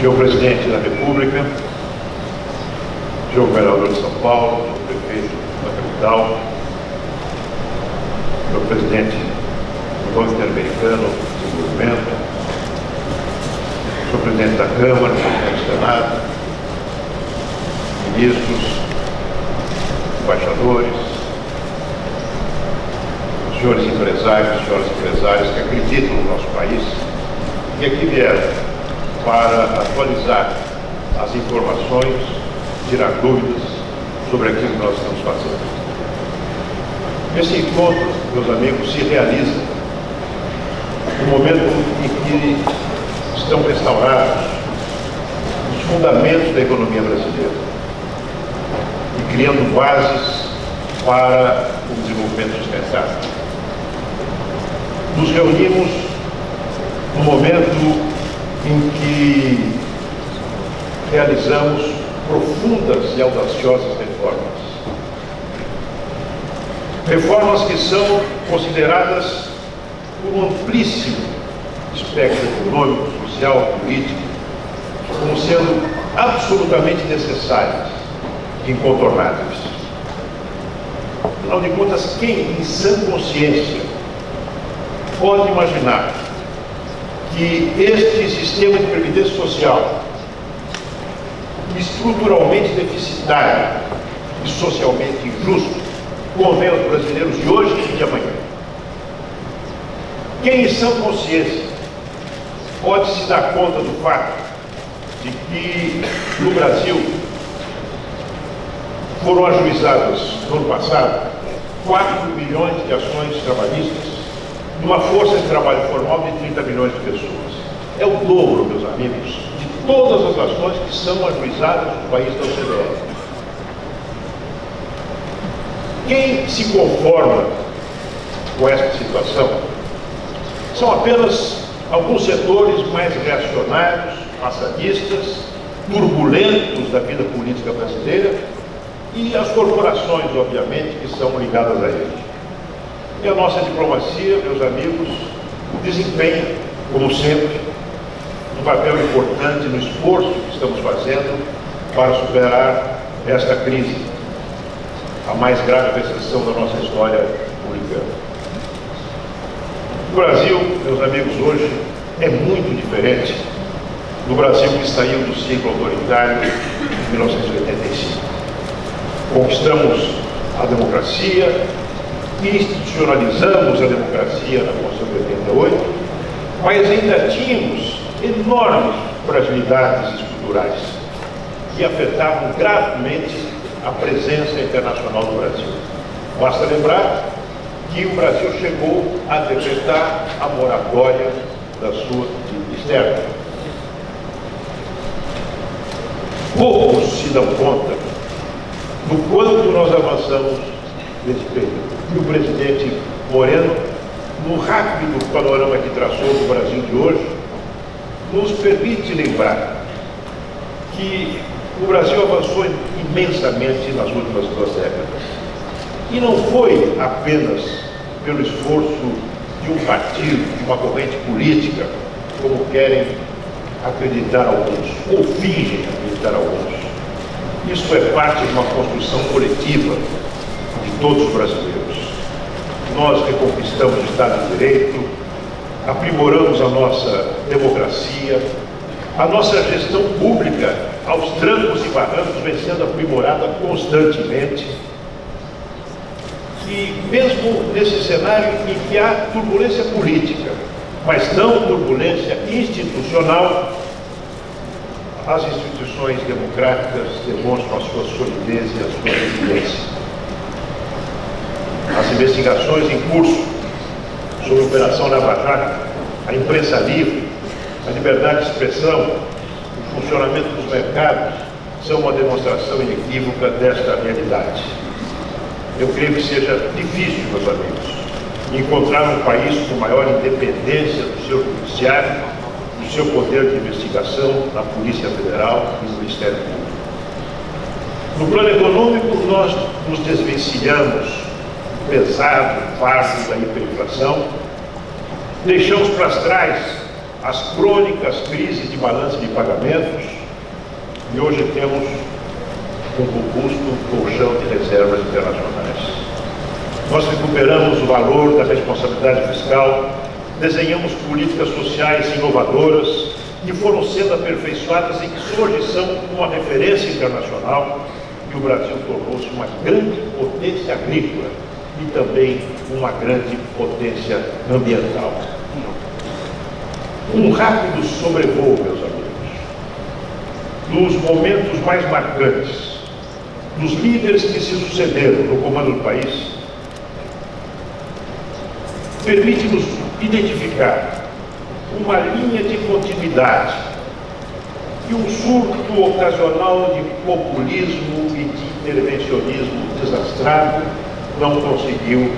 senhor presidente da República, senhor governador de São Paulo, senhor prefeito da capital, senhor presidente do Banco Interamericano de Desenvolvimento, senhor presidente da Câmara, presidente do Senado, ministros, embaixadores, senhores empresários, senhoras empresárias que acreditam no nosso país e aqui vieram para atualizar as informações, tirar dúvidas sobre aquilo que nós estamos fazendo. Esse encontro, meus amigos, se realiza no momento em que estão restaurados os fundamentos da economia brasileira e criando bases para o desenvolvimento sustentável. Nos reunimos no momento em que realizamos profundas e audaciosas reformas. Reformas que são consideradas por um amplíssimo espectro econômico, social, político, como sendo absolutamente necessárias e incontornáveis. Afinal de contas, quem em sã consciência pode imaginar que este sistema de previdência social, estruturalmente deficitário e socialmente injusto, convém aos brasileiros de hoje e de amanhã. Quem em sã consciência pode se dar conta do fato de que no Brasil foram ajuizadas no ano passado 4 milhões de ações trabalhistas numa força de trabalho formal de 30 milhões de pessoas. É o dobro, meus amigos, de todas as ações que são ajuizadas no país da OCDE. Quem se conforma com esta situação são apenas alguns setores mais reacionários, passadistas, turbulentos da vida política brasileira e as corporações, obviamente, que são ligadas a eles. E a nossa diplomacia, meus amigos, desempenha, como sempre, um papel importante no esforço que estamos fazendo para superar esta crise, a mais grave recessão da nossa história republicana. O Brasil, meus amigos, hoje é muito diferente do Brasil que saiu do ciclo autoritário de 1985. Conquistamos a democracia, institucionalizamos a democracia na Constituição de 88, mas ainda tínhamos enormes fragilidades estruturais que afetavam gravemente a presença internacional do Brasil. Basta lembrar que o Brasil chegou a decretar a moratória da sua externa. Poucos se dão conta do quanto nós avançamos nesse período e o presidente Moreno, no rápido panorama que traçou do Brasil de hoje, nos permite lembrar que o Brasil avançou imensamente nas últimas duas décadas. E não foi apenas pelo esforço de um partido, de uma corrente política, como querem acreditar alguns, ou fingem acreditar alguns. Isso é parte de uma construção coletiva de todos os brasileiros nós reconquistamos o Estado de Direito, aprimoramos a nossa democracia, a nossa gestão pública aos trancos e barrancos vem sendo aprimorada constantemente. E mesmo nesse cenário em que há turbulência política, mas não turbulência institucional, as instituições democráticas demonstram a sua solidez e a sua resiliência investigações em curso sobre a Operação Lava a imprensa livre, a liberdade de expressão, o funcionamento dos mercados, são uma demonstração inequívoca desta realidade. Eu creio que seja difícil, meus amigos, encontrar um país com maior independência do seu judiciário, do seu poder de investigação na Polícia Federal e no Ministério Público. No plano econômico, nós nos desvencilhamos pesado, fardo da hiperinflação. Deixamos para trás as crônicas crises de balanço de pagamentos e hoje temos um robusto colchão de reservas internacionais. Nós recuperamos o valor da responsabilidade fiscal, desenhamos políticas sociais inovadoras que foram sendo aperfeiçoadas e que hoje são uma referência internacional e o Brasil tornou-se uma grande potência agrícola e também uma grande potência ambiental. Um rápido sobrevoo, meus amigos, dos momentos mais marcantes, dos líderes que se sucederam no comando do país, permite-nos identificar uma linha de continuidade e um surto ocasional de populismo e de intervencionismo desastrado não conseguiu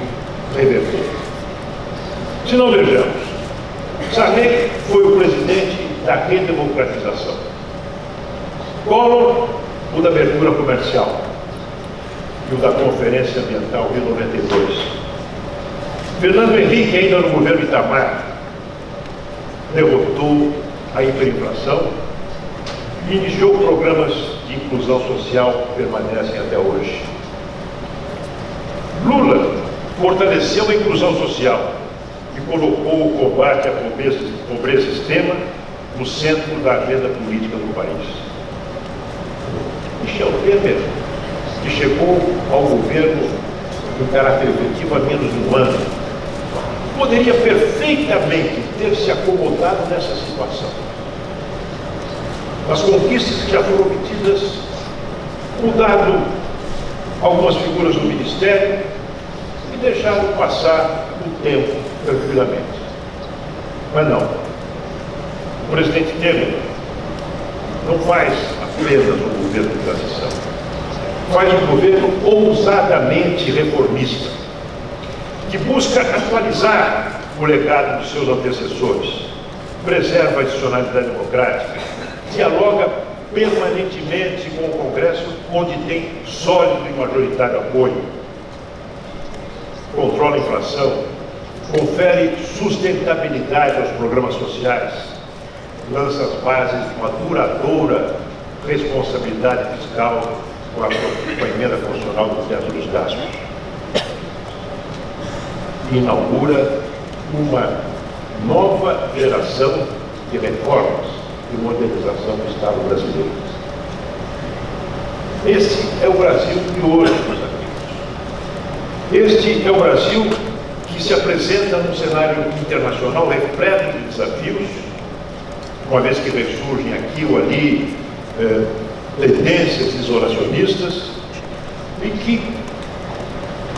reverter. Se não vejamos, Sarney foi o presidente da redemocratização. Collor, o da abertura comercial e o da Conferência Ambiental de 92. Fernando Henrique, ainda no governo Itamar, derrotou a hiperinflação e iniciou programas de inclusão social que permanecem até hoje. Fortaleceu a inclusão social e colocou o combate à pobreza, pobreza extrema no centro da agenda política do país. Michel Temer, que chegou ao governo com caráter efetivo há menos de um ano, poderia perfeitamente ter se acomodado nessa situação. As conquistas que já foram obtidas, mudado algumas figuras do Ministério deixado passar o tempo tranquilamente. Mas não. O presidente Temer não faz apenas um governo de transição. Faz um governo ousadamente reformista, que busca atualizar o legado dos seus antecessores, preserva a institucionalidade democrática, dialoga permanentemente com o Congresso, onde tem sólido e majoritário apoio, controla a inflação, confere sustentabilidade aos programas sociais, lança as bases de uma duradoura responsabilidade fiscal com a, com a emenda constitucional do teto dos gastos. Inaugura uma nova geração de reformas e modernização do Estado brasileiro. Esse é o Brasil de hoje. Este é o Brasil que se apresenta num cenário internacional repleto de desafios, uma vez que ressurgem aqui ou ali eh, tendências isolacionistas e que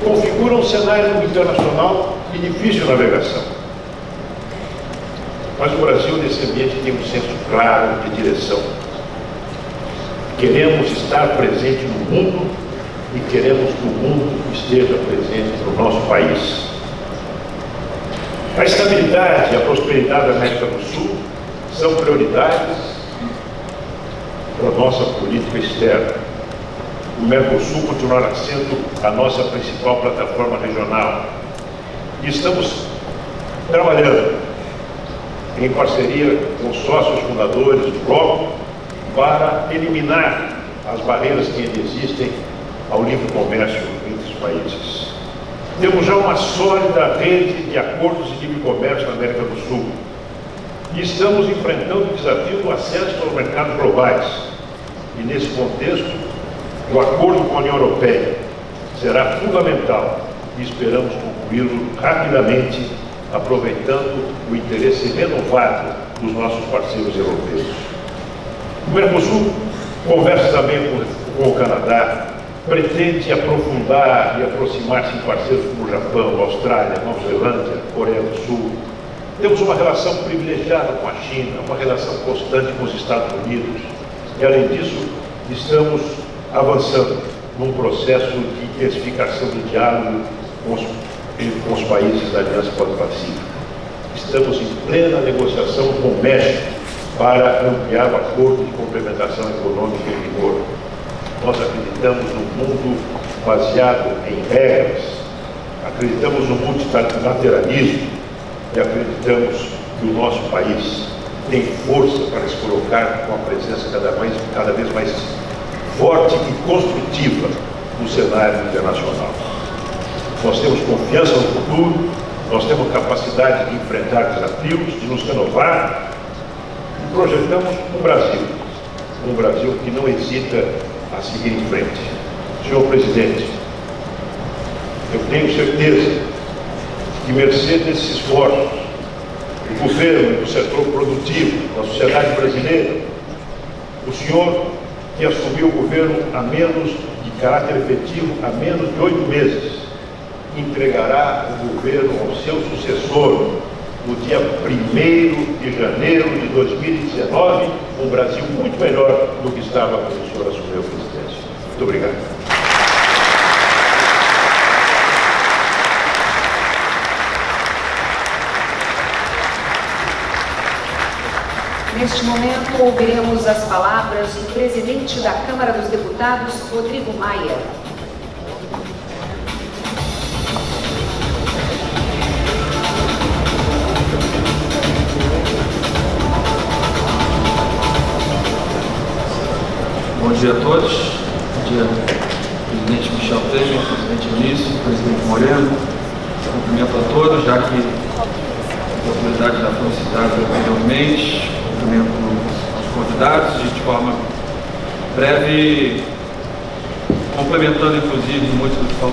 configuram um cenário internacional de difícil navegação. Mas o Brasil, nesse ambiente, tem um senso claro de direção. Queremos estar presente no mundo e queremos que o mundo esteja presente no nosso país. A estabilidade e a prosperidade da América do Sul são prioridades para a nossa política externa. O Mercosul continuará sendo a nossa principal plataforma regional. E estamos trabalhando em parceria com os sócios fundadores do bloco para eliminar as barreiras que ainda existem ao livre comércio entre os países. Temos já uma sólida rede de acordos de livre comércio na América do Sul e estamos enfrentando o desafio do acesso aos mercados globais. E nesse contexto, o acordo com a União Europeia será fundamental e esperamos concluí-lo rapidamente aproveitando o interesse renovado dos nossos parceiros europeus. O Mercosul conversa também com, com o Canadá, pretende aprofundar e aproximar-se em parceiros como o Japão, Austrália, Nova Zelândia, Coreia do Sul. Temos uma relação privilegiada com a China, uma relação constante com os Estados Unidos. E, além disso, estamos avançando num processo de intensificação do diálogo com os com os países da Aliança Pacífica. Estamos em plena negociação com o México para ampliar o acordo de complementação econômica em vigor. Nós acreditamos baseado em regras, acreditamos no multilateralismo e acreditamos que o nosso país tem força para se colocar com uma presença cada vez, cada vez mais forte e construtiva no cenário internacional. Nós temos confiança no futuro, nós temos capacidade de enfrentar desafios, de nos renovar e projetamos um Brasil, um Brasil que não hesita a seguir em frente. Senhor Presidente, eu tenho certeza que, mercê desses esforços do governo do setor produtivo, da sociedade brasileira, o senhor que assumiu o governo a menos de caráter efetivo, há menos de oito meses, entregará o governo ao seu sucessor no dia 1 de janeiro de 2019, um Brasil muito melhor do que estava quando o senhor assumiu a presidência. Muito obrigado. Neste momento, ouviremos as palavras do presidente da Câmara dos Deputados, Rodrigo Maia. Bom dia a todos. Bom dia, presidente Michel Temer, presidente Início, presidente Moreno. Cumprimento a todos, já que a oportunidade já foi citada anteriormente. Cumprimento aos convidados de forma breve, complementando inclusive muito do que falou.